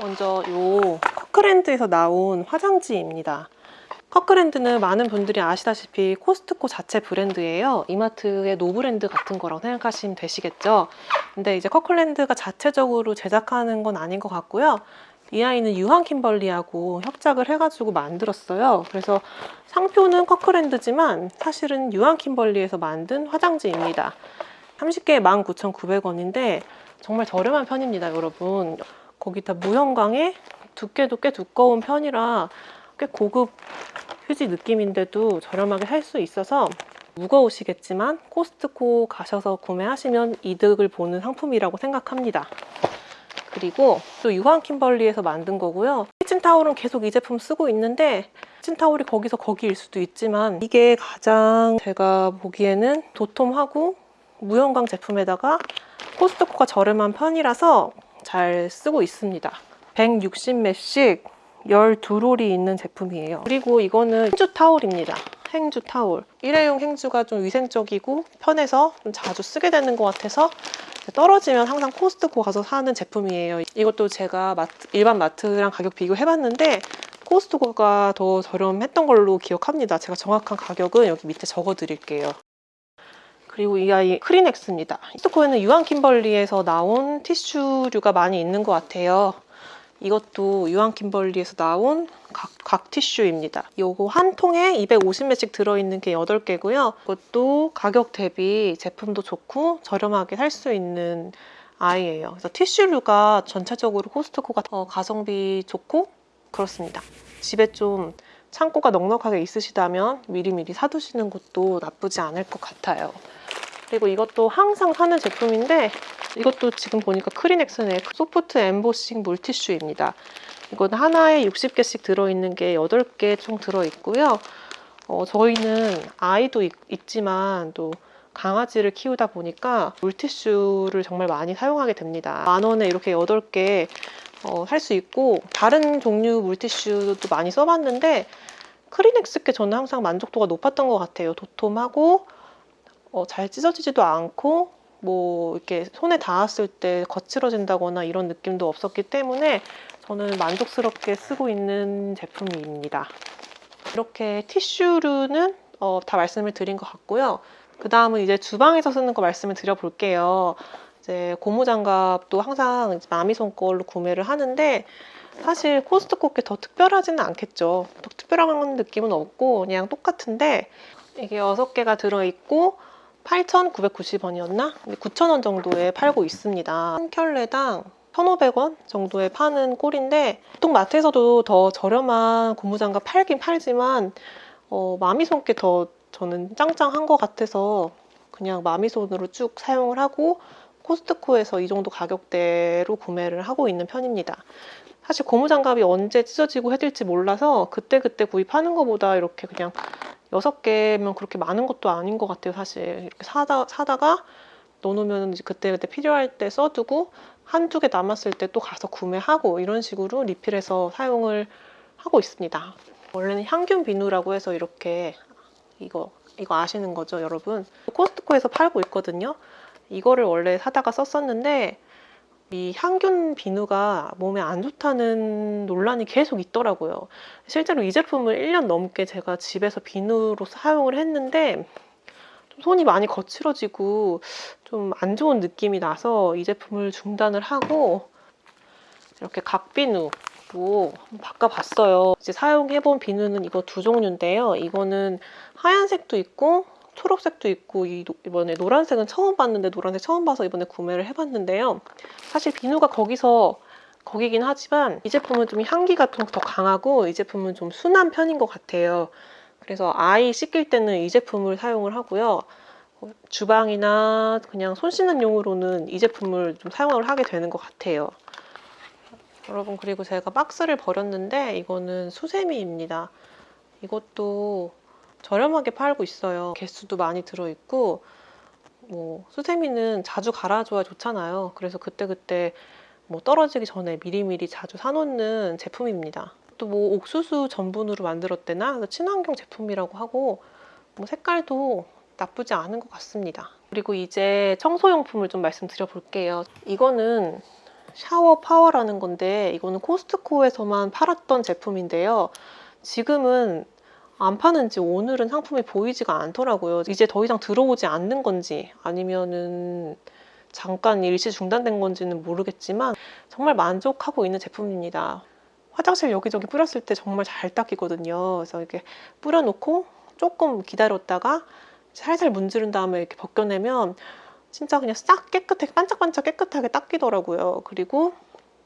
먼저 요 커크랜드에서 나온 화장지입니다. 커크랜드는 많은 분들이 아시다시피 코스트코 자체 브랜드예요. 이마트의 노브랜드 같은 거라고 생각하시면 되시겠죠. 근데 이제 커크랜드가 자체적으로 제작하는 건 아닌 것 같고요. 이 아이는 유한 킴벌리하고 합작을 해가지고 만들었어요. 그래서 상표는 커크랜드지만 사실은 유한 킴벌리에서 만든 화장지입니다. 30개에 19,900원인데 정말 저렴한 편입니다, 여러분. 거기다 무형광에 두께도 꽤 두꺼운 편이라 꽤 고급 휴지 느낌인데도 저렴하게 살수 있어서 무거우시겠지만 코스트코 가셔서 구매하시면 이득을 보는 상품이라고 생각합니다. 그리고 또 유한 킴벌리에서 만든 거고요. 키친타올은 계속 이 제품 쓰고 있는데 키친타올이 거기서 거기일 수도 있지만 이게 가장 제가 보기에는 도톰하고 무형광 제품에다가 코스트코가 저렴한 편이라서 잘 쓰고 있습니다. 160매씩 12롤이 있는 제품이에요. 그리고 이거는 행주 타올입니다. 행주 타올. 일회용 행주가 좀 위생적이고 편해서 좀 자주 쓰게 되는 것 같아서 떨어지면 항상 코스트코 가서 사는 제품이에요. 이것도 제가 마트, 일반 마트랑 가격 비교해봤는데 코스트코가 더 저렴했던 걸로 기억합니다. 제가 정확한 가격은 여기 밑에 적어 드릴게요. 그리고 이 아이 크리넥스입니다. 코스트코에는 유한 킴벌리에서 나온 티슈류가 많이 있는 것 같아요. 이것도 유한 킴벌리에서 나온 각, 각 티슈입니다. 요거 한 통에 250매씩 들어있는 게 8개고요. 이것도 가격 대비 제품도 좋고 저렴하게 살 수 있는 아이예요. 그래서 티슈류가 전체적으로 코스트코가 더 가성비 좋고 그렇습니다. 집에 좀 창고가 넉넉하게 있으시다면 미리미리 사두시는 것도 나쁘지 않을 것 같아요. 그리고 이것도 항상 사는 제품인데 이것도 지금 보니까 크리넥슨의 소프트 엠보싱 물티슈입니다. 이건 하나에 60개씩 들어있는 게 8개 총 들어있고요. 어, 저희는 아이도 있, 있지만 또 강아지를 키우다 보니까 물티슈를 정말 많이 사용하게 됩니다. 만 원에 이렇게 8개 어, 살수 있고 다른 종류 물티슈도 많이 써봤는데 크리넥스께 저는 항상 만족도가 높았던 것 같아요. 도톰하고 어, 잘 찢어지지도 않고 뭐 이렇게 손에 닿았을 때 거칠어진다거나 이런 느낌도 없었기 때문에 저는 만족스럽게 쓰고 있는 제품입니다. 이렇게 티슈류는 어, 다 말씀을 드린 것 같고요. 그 다음은 이제 주방에서 쓰는 거 말씀을 드려볼게요. 이제 고무 장갑도 항상 마미손 걸로 구매를 하는데 사실 코스트코 게 더 특별하지는 않겠죠. 더 특별한 느낌은 없고 그냥 똑같은데 이게 6개가 들어있고 8,990원이었나? 9,000원 정도에 팔고 있습니다. 한 켤레당 1,500원 정도에 파는 꼴인데 보통 마트에서도 더 저렴한 고무장갑 팔긴 팔지만 어, 마미손께 더 저는 짱짱한 것 같아서 그냥 마미손으로 쭉 사용을 하고 코스트코에서 이 정도 가격대로 구매를 하고 있는 편입니다. 사실 고무장갑이 언제 찢어지고 해질지 몰라서 그때그때 구입하는 것보다 이렇게 그냥 여섯 개면 그렇게 많은 것도 아닌 것 같아요 사실. 이렇게 사다, 사다가 넣어놓으면 그때그때 필요할 때 써두고 한두 개 남았을 때 또 가서 구매하고 이런 식으로 리필해서 사용을 하고 있습니다. 원래는 향균 비누라고 해서 이렇게 이거 이거 아시는 거죠 여러분? 코스트코에서 팔고 있거든요. 이거를 원래 사다가 썼었는데 이 향균 비누가 몸에 안 좋다는 논란이 계속 있더라고요. 실제로 이 제품을 1년 넘게 제가 집에서 비누로 사용을 했는데 좀 손이 많이 거칠어지고 좀 안 좋은 느낌이 나서 이 제품을 중단을 하고 이렇게 각비누로 바꿔봤어요. 이제 사용해본 비누는 이거 두 종류인데요. 이거는 하얀색도 있고 초록색도 있고 이번에 노란색은 처음 봤는데 노란색 처음 봐서 이번에 구매를 해봤는데요. 사실 비누가 거기서 거기긴 하지만 이 제품은 좀 향기가 좀 더 강하고 이 제품은 좀 순한 편인 것 같아요. 그래서 아이 씻길 때는 이 제품을 사용을 하고요. 주방이나 그냥 손 씻는 용으로는 이 제품을 좀 사용을 하게 되는 것 같아요. 여러분 그리고 제가 박스를 버렸는데 이거는 수세미입니다. 이것도 저렴하게 팔고 있어요. 개수도 많이 들어있고 뭐 수세미는 자주 갈아줘야 좋잖아요. 그래서 그때 그때 뭐 떨어지기 전에 미리미리 자주 사놓는 제품입니다. 또 뭐 옥수수 전분으로 만들었대나 친환경 제품이라고 하고 뭐 색깔도 나쁘지 않은 것 같습니다. 그리고 이제 청소용품을 좀 말씀드려 볼게요. 이거는 Shower Power라는 건데 이거는 코스트코에서만 팔았던 제품인데요. 지금은 안 파는지 오늘은 상품이 보이지가 않더라고요. 이제 더 이상 들어오지 않는 건지 아니면은 잠깐 일시 중단된 건지는 모르겠지만 정말 만족하고 있는 제품입니다. 화장실 여기저기 뿌렸을 때 정말 잘 닦이거든요. 그래서 이렇게 뿌려놓고 조금 기다렸다가 살살 문지른 다음에 이렇게 벗겨내면 진짜 그냥 싹 깨끗하게 반짝반짝 깨끗하게 닦이더라고요. 그리고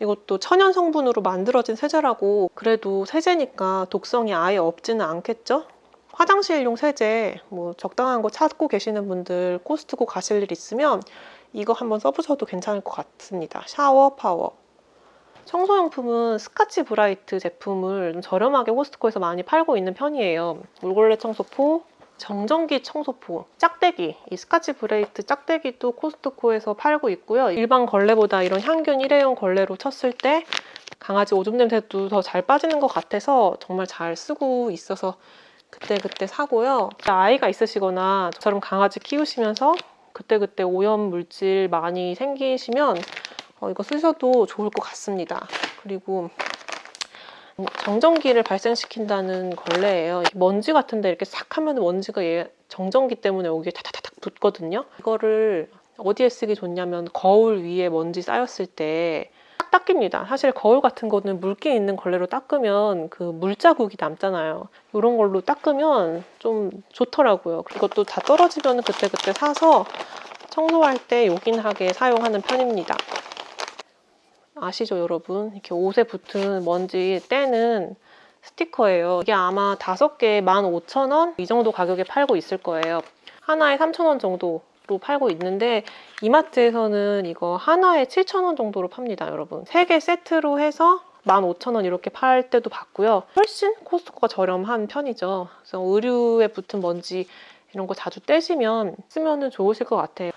이것도 천연 성분으로 만들어진 세제라고 그래도 세제니까 독성이 아예 없지는 않겠죠? 화장실용 세제 뭐 적당한 거 찾고 계시는 분들 코스트코 가실 일 있으면 이거 한번 써보셔도 괜찮을 것 같습니다. Shower Power. 청소용품은 스카치 브라이트 제품을 좀 저렴하게 코스트코에서 많이 팔고 있는 편이에요. 물걸레 청소포, 정전기 청소포, 짝대기, 이 스카치 브라이트 짝대기도 코스트코에서 팔고 있고요. 일반 걸레보다 이런 향균 일회용 걸레로 쳤을 때 강아지 오줌 냄새도 더 잘 빠지는 것 같아서 정말 잘 쓰고 있어서 그때그때 사고요. 아이가 있으시거나 저처럼 강아지 키우시면서 그때그때 오염 물질 많이 생기시면 어, 이거 쓰셔도 좋을 것 같습니다. 그리고 정전기를 발생시킨다는 걸레예요. 먼지 같은데 이렇게 싹 하면 먼지가 얘 정전기 때문에 여기에 타타타닥 붙거든요. 이거를 어디에 쓰기 좋냐면 거울 위에 먼지 쌓였을 때딱 닦입니다. 사실 거울 같은 거는 물기 있는 걸레로 닦으면 그 물자국이 남잖아요. 이런 걸로 닦으면 좀 좋더라고요. 이것도 다 떨어지면 그때그때 사서 청소할 때 요긴하게 사용하는 편입니다. 아시죠 여러분? 이렇게 옷에 붙은 먼지 떼는 스티커예요. 이게 아마 다섯 개에 15,000원 이 정도 가격에 팔고 있을 거예요. 하나에 3,000원 정도 로 팔고 있는데 이마트에서는 이거 하나에 7,000원 정도로 팝니다 여러분. 세개 세트로 해서 15,000원 이렇게 팔 때도 봤고요. 훨씬 코스트코가 저렴한 편이죠. 그래서 의류에 붙은 먼지 이런 거 자주 떼시면 쓰면 좋으실 것 같아요.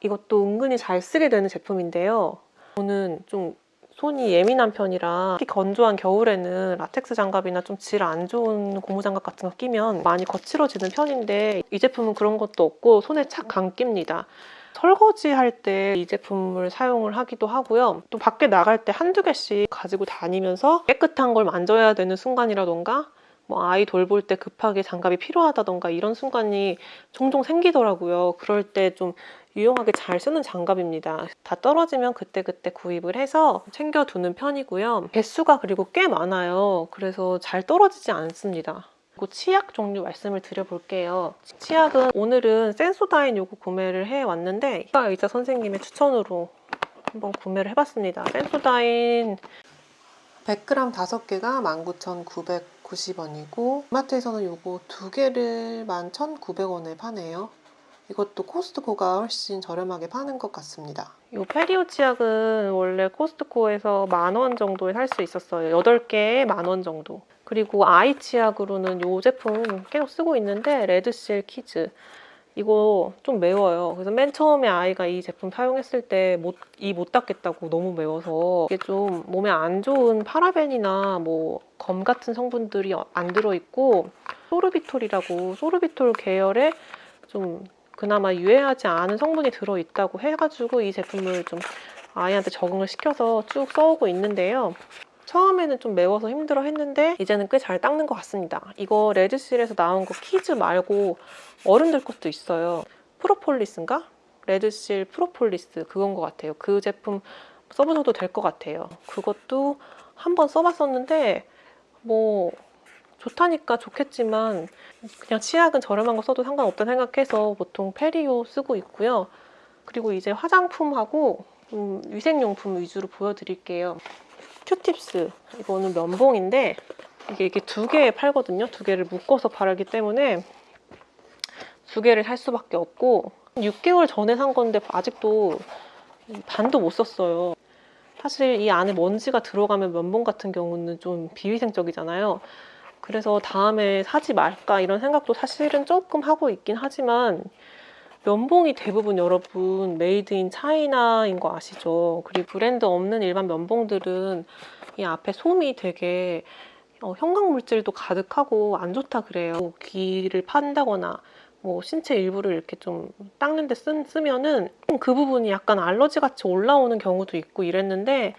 이것도 은근히 잘 쓰게 되는 제품인데요. 저는 좀 손이 예민한 편이라 특히 건조한 겨울에는 라텍스 장갑이나 좀 질 안 좋은 고무 장갑 같은 거 끼면 많이 거칠어지는 편인데 이 제품은 그런 것도 없고 손에 착 감깁니다. 설거지 할 때 이 제품을 사용을 하기도 하고요. 또 밖에 나갈 때 한두 개씩 가지고 다니면서 깨끗한 걸 만져야 되는 순간이라던가 뭐 아이 돌볼 때 급하게 장갑이 필요하다던가 이런 순간이 종종 생기더라고요. 그럴 때 좀 유용하게 잘 쓰는 장갑입니다. 다 떨어지면 그때 그때 구입을 해서 챙겨두는 편이고요. 개수가 그리고 꽤 많아요. 그래서 잘 떨어지지 않습니다. 그리고 치약 종류 말씀을 드려볼게요. 치약은 오늘은 센소다인 요거 구매를 해왔는데 이가 의자 선생님의 추천으로 한번 구매를 해봤습니다. 센소다인 100g 5개가 19,990원이고 마트에서는 요거 두 개를 11,900원에 파네요. 이것도 코스트코가 훨씬 저렴하게 파는 것 같습니다. 이 페리오 치약은 원래 코스트코에서 만 원 정도에 살 수 있었어요. 8개에 만 원 정도. 그리고 아이 치약으로는 이 제품 계속 쓰고 있는데 Red Seal Kids. 이거 좀 매워요. 그래서 맨 처음에 아이가 이 제품 사용했을 때 이 못 닦겠다고 너무 매워서 이게 좀 몸에 안 좋은 파라벤이나 뭐 검 같은 성분들이 안 들어있고 소르비톨이라고 소르비톨 계열의 좀 그나마 유해하지 않은 성분이 들어있다고 해가지고 이 제품을 좀 아이한테 적응을 시켜서 쭉 써오고 있는데요. 처음에는 좀 매워서 힘들어 했는데 이제는 꽤 잘 닦는 것 같습니다. 이거 Red Seal에서 나온 거 Kids 말고 어른들 것도 있어요. 프로폴리스인가? Red Seal 프로폴리스 그건 것 같아요. 그 제품 써보셔도 될 것 같아요. 그것도 한번 써봤었는데 뭐 좋다니까 좋겠지만 그냥 치약은 저렴한 거 써도 상관없다 생각해서 보통 페리오 쓰고 있고요. 그리고 이제 화장품하고 음, 위생용품 위주로 보여드릴게요. 큐팁스 이거는 면봉인데 이게 이렇게 두 개 팔거든요. 두 개를 묶어서 바르기 때문에 두 개를 살 수밖에 없고 6개월 전에 산 건데 아직도 반도 못 썼어요. 사실 이 안에 먼지가 들어가면 면봉 같은 경우는 좀 비위생적이잖아요. 그래서 다음에 사지 말까 이런 생각도 사실은 조금 하고 있긴 하지만 면봉이 대부분 여러분 made in China인 거 아시죠? 그리고 브랜드 없는 일반 면봉들은 이 앞에 솜이 되게 어, 형광물질도 가득하고 안 좋다 그래요. 귀를 판다거나 뭐 신체 일부를 이렇게 좀 닦는데 쓴, 쓰면은 그 부분이 약간 알러지 같이 올라오는 경우도 있고 이랬는데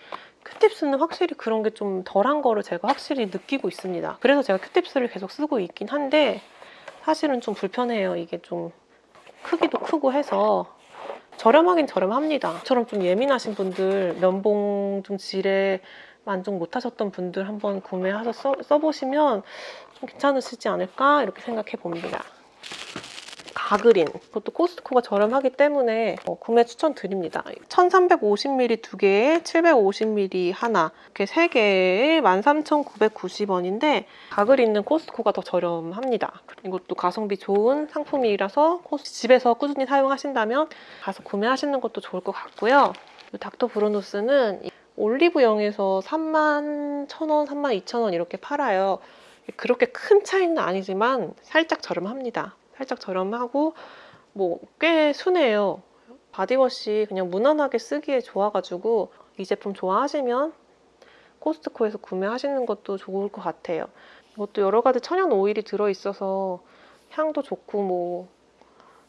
큐팁스는 확실히 그런 게 좀 덜한 거를 제가 확실히 느끼고 있습니다. 그래서 제가 큐팁스를 계속 쓰고 있긴 한데 사실은 좀 불편해요. 이게 좀 크기도 크고 해서 저렴하긴 저렴합니다. 저처럼 좀 예민하신 분들 면봉 좀 질에 만족 못하셨던 분들 한번 구매하셔서 써, 써보시면 좀 괜찮으시지 않을까 이렇게 생각해 봅니다. 가그린 그것도 코스트코가 저렴하기 때문에 어, 구매 추천드립니다. 1350ml 두 개에 750ml 하나 이렇게 세 개에 13,990원인데 가그린은 코스트코가 더 저렴합니다. 이것도 가성비 좋은 상품이라서 집에서 꾸준히 사용하신다면 가서 구매하시는 것도 좋을 것 같고요. 이 닥터 브루노스는 이 올리브영에서 3만 1,000원, 3만 2,000원 이렇게 팔아요. 그렇게 큰 차이는 아니지만 살짝 저렴합니다. 살짝 저렴하고 뭐 꽤 순해요. 바디워시 그냥 무난하게 쓰기에 좋아가지고 이 제품 좋아하시면 코스트코에서 구매하시는 것도 좋을 것 같아요. 이것도 여러 가지 천연 오일이 들어있어서 향도 좋고 뭐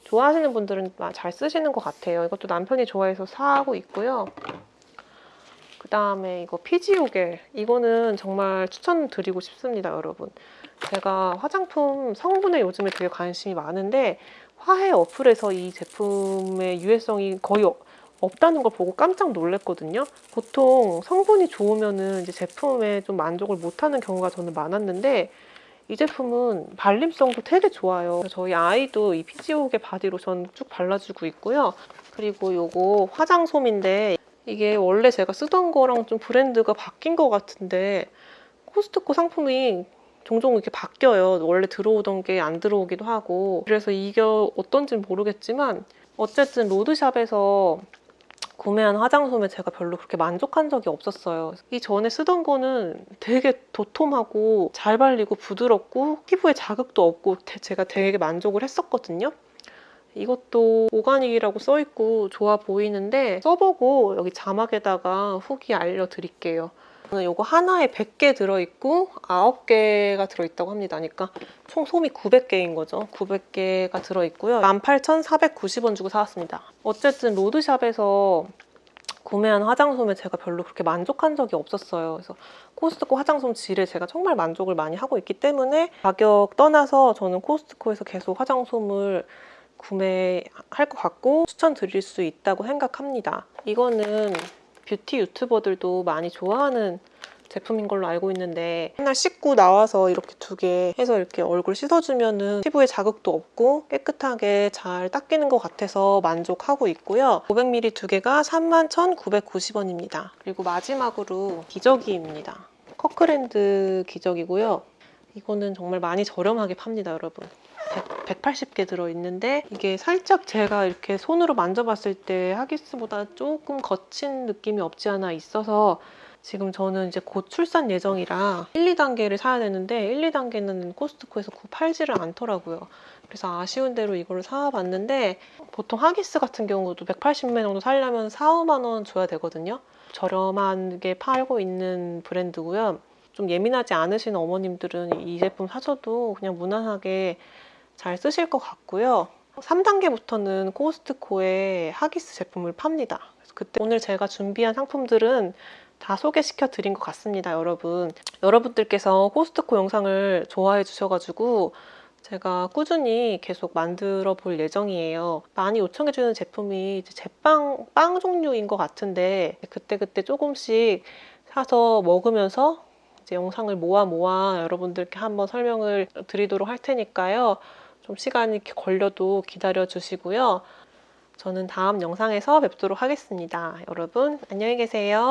좋아하시는 분들은 잘 쓰시는 것 같아요. 이것도 남편이 좋아해서 사고 있고요. 그 다음에 이거 피지오겔 이거는 정말 추천드리고 싶습니다 여러분 제가 화장품 성분에 요즘에 되게 관심이 많은데 화해 어플에서 이 제품의 유해성이 거의 어- 없다는 걸 보고 깜짝 놀랐거든요. 보통 성분이 좋으면은 이제 제품에 좀 만족을 못하는 경우가 저는 많았는데 이 제품은 발림성도 되게 좋아요. 저희 아이도 이 피지오겔 바디로션 쭉 발라주고 있고요. 그리고 요거 화장솜인데 이게 원래 제가 쓰던 거랑 좀 브랜드가 바뀐 것 같은데 코스트코 상품이 종종 이렇게 바뀌어요. 원래 들어오던 게 안 들어오기도 하고 그래서 이게 어떤지는 모르겠지만 어쨌든 로드샵에서 구매한 화장솜에 제가 별로 그렇게 만족한 적이 없었어요. 이 전에 쓰던 거는 되게 도톰하고 잘 발리고 부드럽고 피부에 자극도 없고 대- 제가 되게 만족을 했었거든요. 이것도 오가닉이라고 써있고 좋아 보이는데 써보고 여기 자막에다가 후기 알려드릴게요. 이거 하나에 100개 들어있고 9개가 들어있다고 합니다. 그러니까 총 솜이 900개인 거죠. 900개가 들어있고요. 18,490원 주고 사왔습니다. 어쨌든 로드샵에서 구매한 화장솜에 제가 별로 그렇게 만족한 적이 없었어요. 그래서 코스트코 화장솜 질에 제가 정말 만족을 많이 하고 있기 때문에 가격 떠나서 저는 코스트코에서 계속 화장솜을 구매할 것 같고 추천드릴 수 있다고 생각합니다. 이거는 뷰티 유튜버들도 많이 좋아하는 제품인 걸로 알고 있는데 맨날 씻고 나와서 이렇게 두 개 해서 이렇게 얼굴 씻어주면 은 피부에 자극도 없고 깨끗하게 잘 닦이는 것 같아서 만족하고 있고요. 500ml 두 개가 31,990원입니다. 그리고 마지막으로 기저귀입니다. 커크랜드 기저귀고요. 이거는 정말 많이 저렴하게 팝니다, 여러분. 100, 180개 들어있는데 이게 살짝 제가 이렇게 손으로 만져봤을 때 하기스보다 조금 거친 느낌이 없지 않아 있어서 지금 저는 이제 곧 출산 예정이라 1, 2단계를 사야 되는데 1, 2단계는 코스트코에서 구 팔지를 않더라고요. 그래서 아쉬운 대로 이거를 사봤는데 보통 하기스 같은 경우도 180매 정도 사려면 4, 5만 원 줘야 되거든요. 저렴하게 팔고 있는 브랜드고요. 좀 예민하지 않으신 어머님들은 이 제품 사셔도 그냥 무난하게 잘 쓰실 것 같고요. 3단계부터는 코스트코에 하기스 제품을 팝니다. 그래서 그때 오늘 제가 준비한 상품들은 다 소개시켜 드린 것 같습니다, 여러분. 여러분들께서 코스트코 영상을 좋아해 주셔가지고 제가 꾸준히 계속 만들어 볼 예정이에요. 많이 요청해 주는 제품이 이제 제빵, 빵 종류인 것 같은데 그때그때 조금씩 사서 먹으면서 이제 영상을 모아 모아 여러분들께 한번 설명을 드리도록 할 테니까요. 좀 시간이 걸려도 기다려 주시고요. 저는 다음 영상에서 뵙도록 하겠습니다. 여러분 안녕히 계세요.